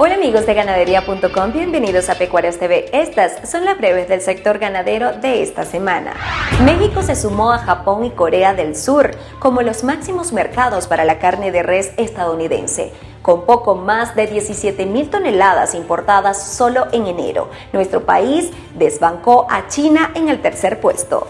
Hola amigos de ganadería.com, bienvenidos a Pecuarios TV. Estas son las breves del sector ganadero de esta semana. México se sumó a Japón y Corea del Sur como los máximos mercados para la carne de res estadounidense con poco más de 17 mil toneladas importadas solo en enero. Nuestro país desbancó a China en el tercer puesto.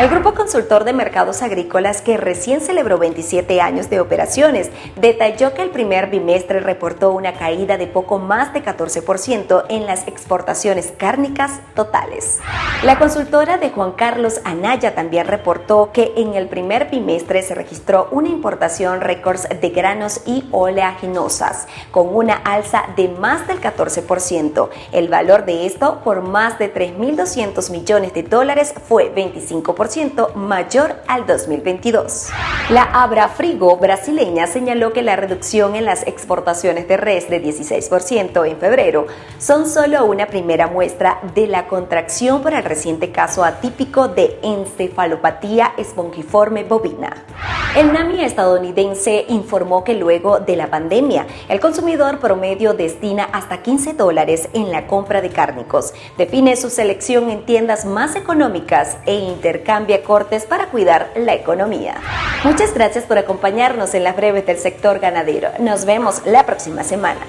El Grupo Consultor de Mercados Agrícolas, que recién celebró 27 años de operaciones, detalló que el primer bimestre reportó una caída de poco más de 14% en las exportaciones cárnicas totales. La consultora de Juan Carlos Anaya también reportó que en el primer bimestre se registró una importación récords de granos y oleaginosas, con una alza de más del 14%. El valor de esto, por más de 3.200 millones de dólares, fue 25% mayor al 2022. La Abra Frigo brasileña señaló que la reducción en las exportaciones de res de 16% en febrero son solo una primera muestra de la contracción por el reciente caso atípico de encefalopatía espongiforme bovina. El NAMI estadounidense informó que luego de la pandemia, el consumidor promedio destina hasta 15 dólares en la compra de cárnicos. Define su selección en tiendas más económicas e intercambia cortes para cuidar la economía. Muchas gracias por acompañarnos en las breves del sector ganadero. Nos vemos la próxima semana.